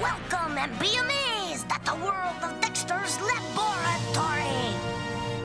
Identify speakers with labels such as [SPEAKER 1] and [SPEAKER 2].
[SPEAKER 1] Welcome and be amazed at the world of